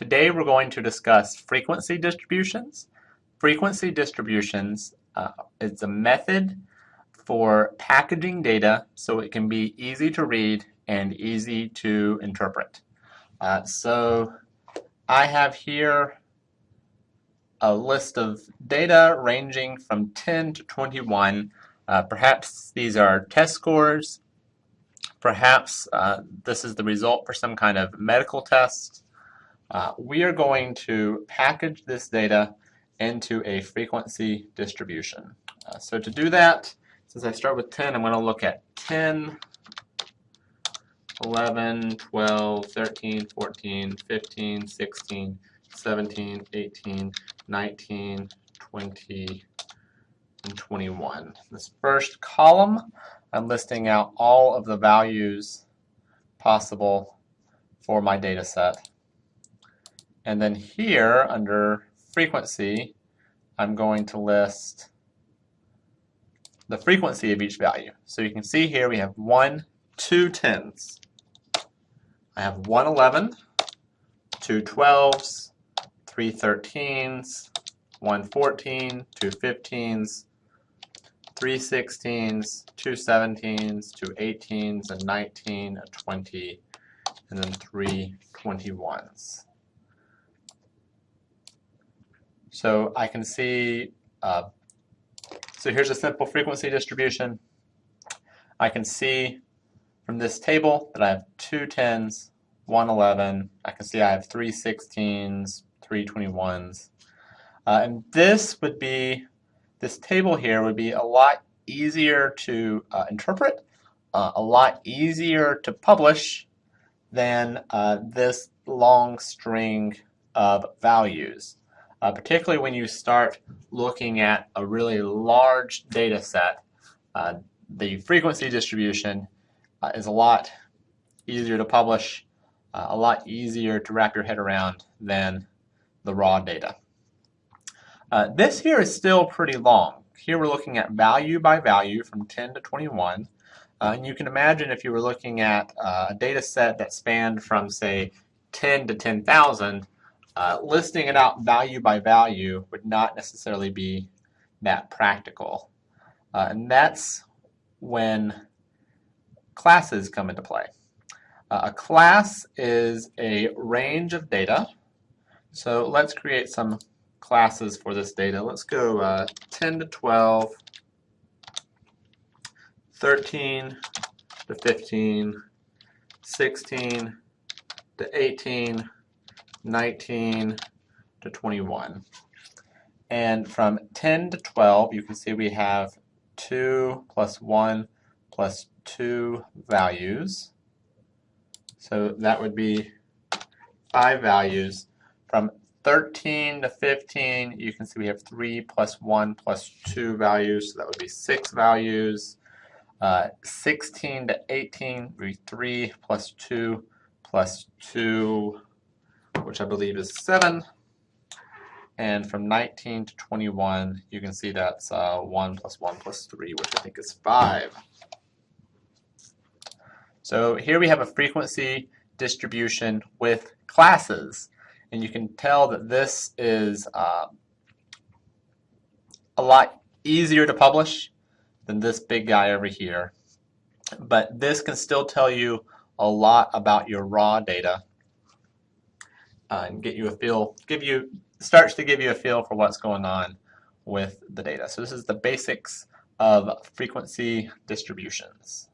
Today we're going to discuss frequency distributions. Frequency distributions uh, is a method for packaging data so it can be easy to read and easy to interpret. Uh, so I have here a list of data ranging from 10 to 21. Uh, perhaps these are test scores. Perhaps uh, this is the result for some kind of medical test. Uh, we are going to package this data into a frequency distribution. Uh, so to do that, since I start with 10, I'm going to look at 10, 11, 12, 13, 14, 15, 16, 17, 18, 19, 20, and 21. This first column, I'm listing out all of the values possible for my data set. And then here, under frequency, I'm going to list the frequency of each value. So you can see here we have one, two tens. I have one 11, two 12s, three 13s, one 14, two 15s, three 16s, two 17s, two 18s, a 19, a 20, and then three 21s. So I can see, uh, so here's a simple frequency distribution. I can see from this table that I have two 10s, one 11. I can see I have three 16s, three 21s. Uh, and this would be, this table here would be a lot easier to uh, interpret, uh, a lot easier to publish than uh, this long string of values uh, particularly when you start looking at a really large data set. Uh, the frequency distribution uh, is a lot easier to publish, uh, a lot easier to wrap your head around than the raw data. Uh, this here is still pretty long. Here we're looking at value by value from 10 to 21. Uh, and you can imagine if you were looking at a data set that spanned from, say, 10 to 10,000, uh, listing it out value by value would not necessarily be that practical. Uh, and that's when classes come into play. Uh, a class is a range of data. So let's create some classes for this data. Let's go uh, 10 to 12, 13 to 15, 16 to 18, 19 to 21. And from 10 to 12, you can see we have 2 plus 1 plus 2 values. So that would be 5 values. From 13 to 15, you can see we have 3 plus 1 plus 2 values, so that would be 6 values. Uh, 16 to 18 would be 3 plus 2 plus 2 which I believe is 7. And from 19 to 21, you can see that's uh, 1 plus 1 plus 3, which I think is 5. So here we have a frequency distribution with classes. And you can tell that this is uh, a lot easier to publish than this big guy over here. But this can still tell you a lot about your raw data uh, and get you a feel, give you, starts to give you a feel for what's going on with the data. So this is the basics of frequency distributions.